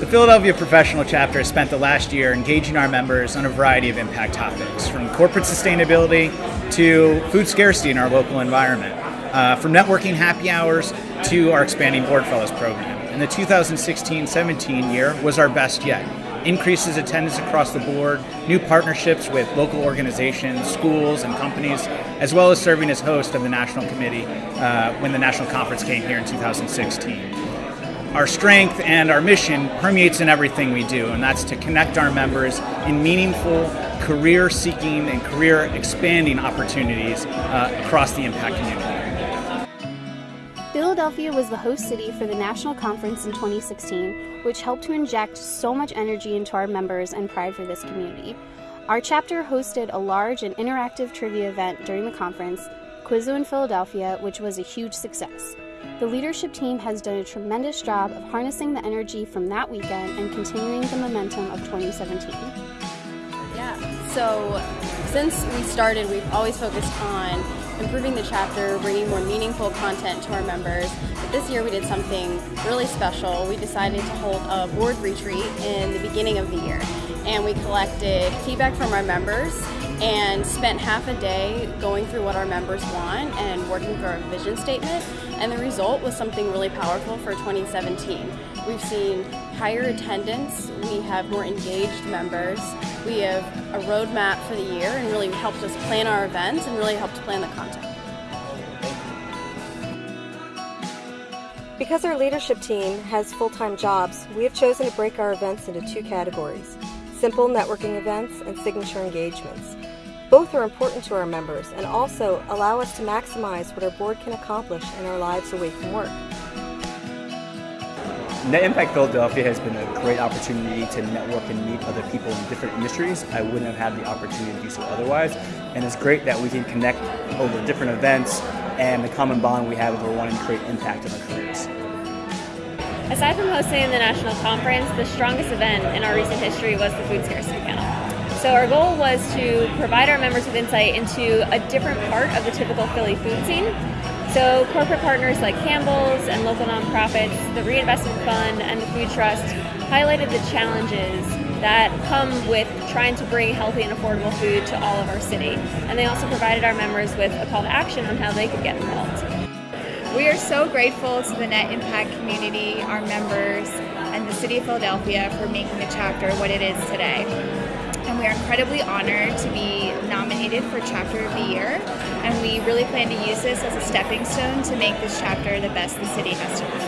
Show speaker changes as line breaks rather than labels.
The Philadelphia Professional Chapter has spent the last year engaging our members on a variety of impact topics, from corporate sustainability to food scarcity in our local environment, uh, from networking happy hours to our expanding Board Fellows program. And the 2016 17 year was our best yet. Increases attendance across the board, new partnerships with local organizations, schools, and companies, as well as serving as host of the National Committee uh, when the National Conference came here in 2016 our strength and our mission permeates in everything we do, and that's to connect our members in meaningful, career seeking and career expanding opportunities uh, across the impact community.
Philadelphia was the host city for the National Conference in 2016, which helped to inject so much energy into our members and pride for this community. Our chapter hosted a large and interactive trivia event during the conference, Quizzo in Philadelphia, which was a huge success. The leadership team has done a tremendous job of harnessing the energy from that weekend and continuing the momentum of 2017.
Yeah, so since we started, we've always focused on improving the chapter, bringing more meaningful content to our members. But this year we did something really special. We decided to hold a board retreat in the beginning of the year. And we collected feedback from our members and spent half a day going through what our members want and working through our vision statement. And the result was something really powerful for 2017. We've seen higher attendance, we have more engaged members, we have a roadmap for the year and really helped us plan our events and really helped plan the content.
Because our leadership team has full-time jobs, we have chosen to break our events into two categories, simple networking events and signature engagements. Both are important to our members and also allow us to maximize what our board can accomplish in our lives away from work.
Net Impact Philadelphia has been a great opportunity to network and meet other people in different industries. I wouldn't have had the opportunity to do so otherwise. And it's great that we can connect over different events and the common bond we have we're wanting to create impact in our careers.
Aside from hosting the national conference, the strongest event in our recent history was the food scarcity panel. So our goal was to provide our members with insight into a different part of the typical Philly food scene so corporate partners like Campbell's and local nonprofits, the Reinvestment Fund, and the Food Trust highlighted the challenges that come with trying to bring healthy and affordable food to all of our city. And they also provided our members with a call to action on how they could get involved.
We are so grateful to the Net Impact community, our members, and the City of Philadelphia for making the chapter what it is today and we are incredibly honored to be nominated for Chapter of the Year. And we really plan to use this as a stepping stone to make this chapter the best the city has to offer.